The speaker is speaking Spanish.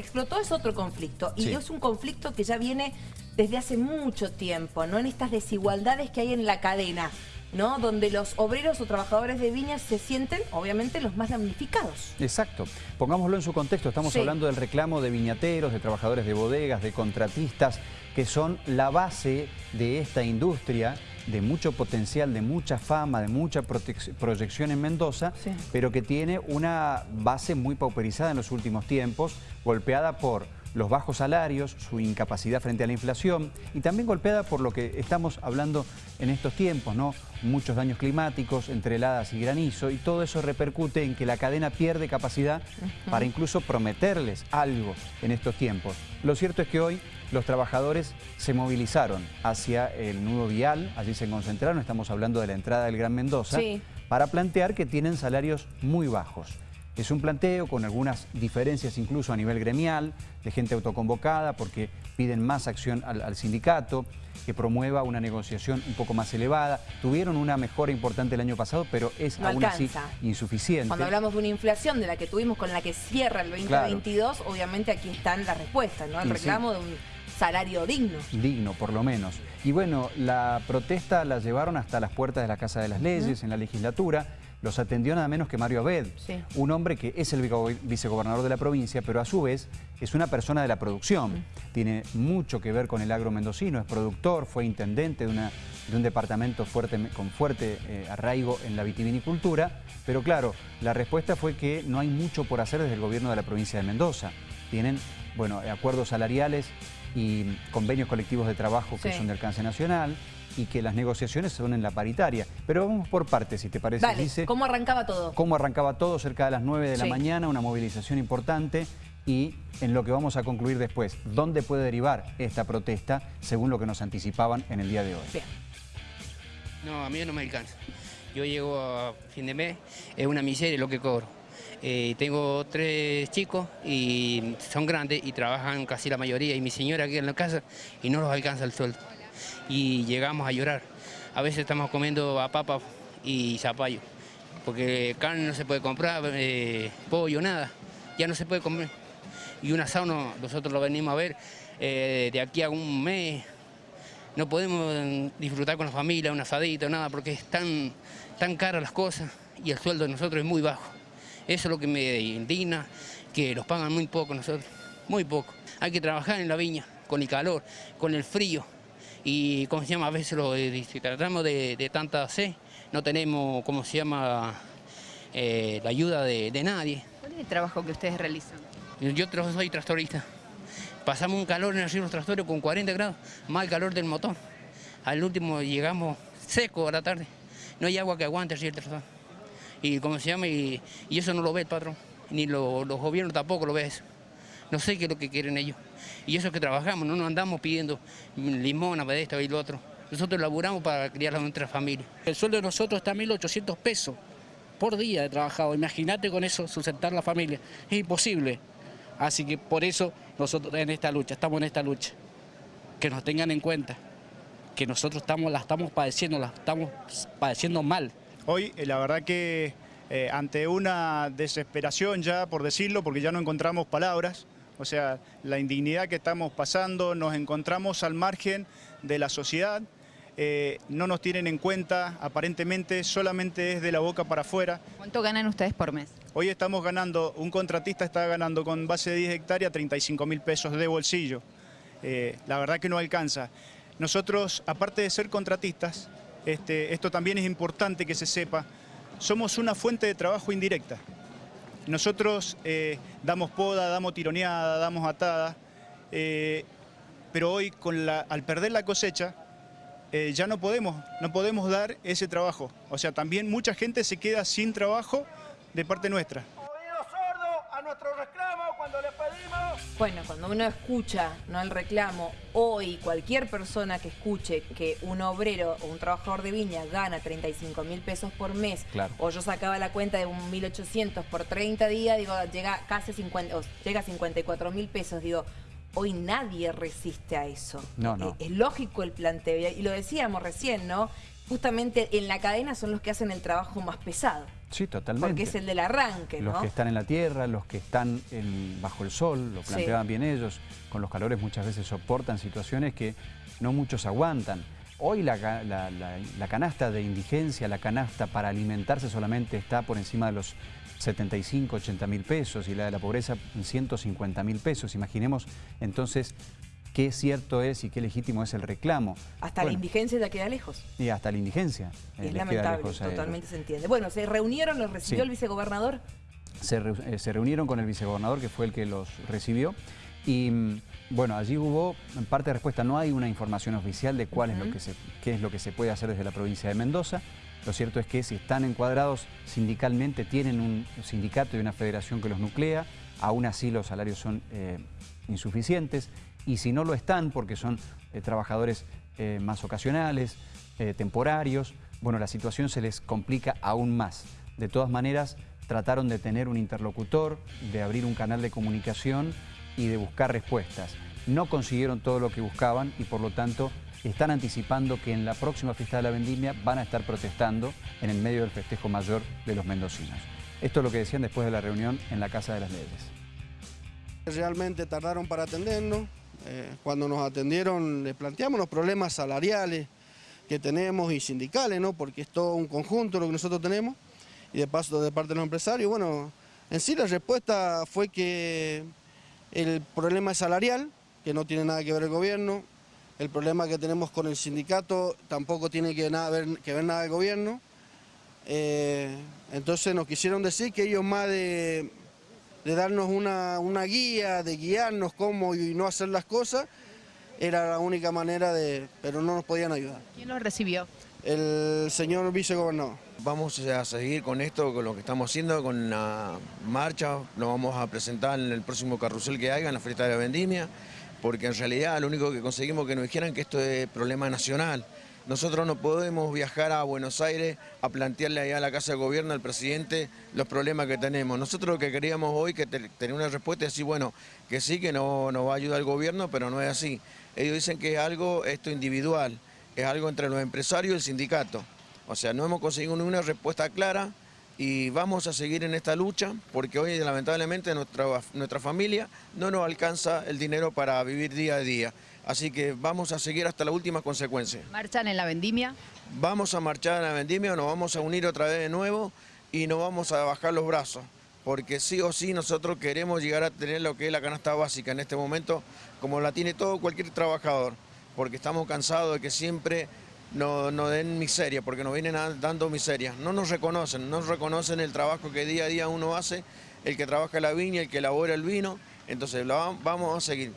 explotó es otro conflicto y Sí. es un conflicto que ya viene desde hace mucho tiempo, ¿no? En estas desigualdades que hay en la cadena, ¿no? Donde los obreros o trabajadores de viñas se sienten, obviamente, los más damnificados. Exacto. Pongámoslo en su contexto. Estamos Sí. hablando del reclamo de viñateros, de trabajadores de bodegas, de contratistas, que son la base de esta industria de mucho potencial, de mucha fama, de mucha proyección en Mendoza, Sí. pero que tiene una base muy pauperizada en los últimos tiempos, golpeada por los bajos salarios, su incapacidad frente a la inflación y también golpeada por lo que estamos hablando en estos tiempos, ¿no? Muchos daños climáticos, entre heladas y granizo y todo eso repercute en que la cadena pierde capacidad para incluso prometerles algo en estos tiempos. Lo cierto es que hoy los trabajadores se movilizaron hacia el nudo vial, allí se concentraron, estamos hablando de la entrada del Gran Mendoza, Sí. para plantear que tienen salarios muy bajos. Es un planteo con algunas diferencias incluso a nivel gremial, de gente autoconvocada, porque piden más acción al, al sindicato, que promueva una negociación un poco más elevada. Tuvieron una mejora importante el año pasado, pero es No aún así insuficiente. Cuando hablamos de una inflación de la que tuvimos con la que cierra el 2022, obviamente aquí están las respuestas, ¿no? El Y sí. reclamo de un salario digno. digno, por lo menos. Y bueno, la protesta la llevaron hasta las puertas de la Casa de las Leyes, en la legislatura. Los atendió nada menos que Mario Abed, Sí. un hombre que es el vicegobernador de la provincia, pero a su vez es una persona de la producción. Tiene mucho que ver con el agro mendocino, es productor, fue intendente de, una- de un departamento fuerte, con fuerte eh, arraigo en la vitivinicultura, pero claro, la respuesta fue que no hay mucho por hacer desde el gobierno de la provincia de Mendoza. Tienen, bueno, acuerdos salariales y convenios colectivos de trabajo que Sí. son de alcance nacional y que las negociaciones son en la paritaria. Pero vamos por partes, si te parece, Dale, Lice. ¿cómo arrancaba todo? Cómo arrancaba todo cerca de las 9 de la mañana, una movilización importante y en lo que vamos a concluir después, ¿dónde puede derivar esta protesta según lo que nos anticipaban en el día de hoy? Bien. No, a mí no me alcanza. Yo llego a fin de mes, es una miseria lo que cobro. Eh, tengo tres chicos y son grandes y trabajan casi la mayoría y mi señora aquí en la casa y no los alcanza el sueldo. Y llegamos a llorar. A veces estamos comiendo a papa y zapallo, porque carne no se puede comprar, eh, pollo, nada, ya no se puede comer. Y un asado no- nosotros lo venimos a ver eh, de aquí a un mes, no podemos mm, disfrutar con la familia, un asadito, nada, porque es tan, tan caras las cosas y el sueldo de nosotros es muy bajo. Eso es lo que me indigna, que los pagan muy poco nosotros, muy poco. Hay que trabajar en la viña, con el calor, con el frío. Y, como se llama, a veces lo, eh, si tratamos de, de tanta sed, no tenemos, como se llama, eh, la ayuda de, de nadie. ¿Cuál es el trabajo que ustedes realizan? Yo soy tractorista. Pasamos un calor en el los tractores con 40 grados, más el calor del motor. Al último llegamos seco a la tarde. No hay agua que aguante el tractor. Y como se llama, y, y eso no lo ve el patrón, ni lo- los gobiernos tampoco lo ven eso. No sé qué es lo que quieren ellos. Y eso es que trabajamos, no nos andamos pidiendo limón, de esto y lo otro. Nosotros laburamos para criar a nuestra familia. El sueldo de nosotros está a 1.800 pesos por día de trabajado. Imagínate con eso sustentar la familia. Es imposible. Así que por eso nosotros en esta lucha, estamos en esta lucha. Que nos tengan en cuenta que nosotros estamos, la estamos padeciendo, la estamos padeciendo mal. Hoy, eh, la verdad que eh, ante una desesperación ya, por decirlo, porque ya no encontramos palabras, o sea, la indignidad que estamos pasando, nos encontramos al margen de la sociedad, eh, no nos tienen en cuenta, aparentemente solamente es de la boca para afuera. ¿Cuánto ganan ustedes por mes? Hoy estamos ganando, un contratista está ganando con base de 10 hectáreas 35 mil pesos de bolsillo. Eh, la verdad que no alcanza. Nosotros, aparte de ser contratistas, este, esto también es importante que se sepa, somos una fuente de trabajo indirecta. Nosotros eh, damos poda, damos tironeada, damos atada, eh, pero hoy con al perder la cosecha eh, ya no podemos, no podemos dar ese trabajo. O sea, también mucha gente se queda sin trabajo de parte nuestra. Bueno, cuando uno escucha no el reclamo, hoy cualquier persona que escuche que un obrero o un trabajador de viña gana 35 mil pesos por mes, Claro. o yo sacaba la cuenta de un 1.800 por 30 días, digo, llega casi 50, o llega a 54 mil pesos, digo, hoy nadie resiste a eso. No, no. Es, es lógico el planteo, y lo decíamos recién, ¿no? Justamente en la cadena son los que hacen el trabajo más pesado. Sí, totalmente. Porque es el del arranque, Los que están en la tierra, los que están en- bajo el sol, lo Sí. planteaban bien ellos, con los calores muchas veces soportan situaciones que no muchos aguantan. Hoy la, ca- la- la- la canasta de indigencia, la canasta para alimentarse solamente está por encima de los 75, 80 mil pesos y la de la pobreza en 150 mil pesos. Imaginemos entonces qué cierto es y qué legítimo es el reclamo. Hasta la indigencia ya queda lejos. Y hasta la indigencia. es eh, lamentable, totalmente se entiende. Bueno, se reunieron, los recibió Sí. el vicegobernador. se, eh, se reunieron con el vicegobernador, que fue el que los recibió, y mm, bueno, allí hubo en parte de respuesta. No hay una información oficial de cuál es lo que se, qué es lo que se puede hacer desde la provincia de Mendoza. Lo cierto es que si están encuadrados sindicalmente, tienen un sindicato y una federación que los nuclea, aún así los salarios son eh, insuficientes, y si no lo están, porque son eh, trabajadores eh, más ocasionales, eh, temporarios, bueno, la situación se les complica aún más. De todas maneras, trataron de tener un interlocutor, de abrir un canal de comunicación y de buscar respuestas. No consiguieron todo lo que buscaban y por lo tanto están anticipando que en la próxima fiesta de la vendimia van a estar protestando en el medio del festejo mayor de los mendocinos. Esto es lo que decían después de la reunión en la Casa de las Leyes. Realmente tardaron para atendernos. Eh, cuando nos atendieron les planteamos los problemas salariales que tenemos y sindicales, ¿no? porque es todo un conjunto lo que nosotros tenemos y de paso de parte de los empresarios. Bueno, en sí la respuesta fue que el problema es salarial, que no tiene nada que ver el gobierno, el problema que tenemos con el sindicato tampoco tiene que, nada ver, que ver nada el gobierno. Eh, entonces nos quisieron decir que ellos más de, de darnos una, una guía, de guiarnos cómo y no hacer las cosas, era la única manera de... pero no nos podían ayudar. ¿Quién los recibió? El señor vicegobernador. Vamos a seguir con esto, con lo que estamos haciendo, con la marcha, lo vamos a presentar en el próximo carrusel que haga, en la fiesta de la vendimia, porque en realidad lo único que conseguimos que nos dijeran que esto es problema nacional. Nosotros no podemos viajar a Buenos Aires a plantearle allá a la Casa de Gobierno al presidente los problemas que tenemos. Nosotros lo que queríamos hoy que te- tener una respuesta y decir, bueno, que sí, que no nos va a ayudar el gobierno, pero no es así. Ellos dicen que es algo esto individual, es algo entre los empresarios y el sindicato. O sea, no hemos conseguido ninguna respuesta clara y vamos a seguir en esta lucha porque hoy lamentablemente nuestra, nuestra familia no nos alcanza el dinero para vivir día a día. Así que vamos a seguir hasta la última consecuencia. ¿Marchan en la vendimia? Vamos a marchar a la vendimia, nos vamos a unir otra vez de nuevo y no vamos a bajar los brazos. Porque sí o sí nosotros queremos llegar a tener lo que es la canasta básica en este momento, como la tiene todo cualquier trabajador. Porque estamos cansados de que siempre nos, nos den miseria, porque nos vienen a- dando miseria. No nos reconocen, no reconocen el trabajo que día a día uno hace, el que trabaja la viña, el que elabora el vino. Entonces vamos a seguir.